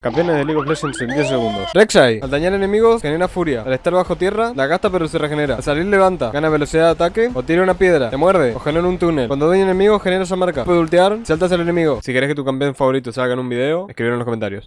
Campeones de League of Legends en 10 segundos. Rek'Sai, al dañar enemigos, genera furia. Al estar bajo tierra, la gasta pero se regenera. Al salir levanta, gana velocidad de ataque, o tira una piedra, te muerde, o genera un túnel. Cuando daña enemigos, genera esa marca. Puede ultear, saltas al enemigo. Si querés que tu campeón favorito salga en un video, escribir en los comentarios.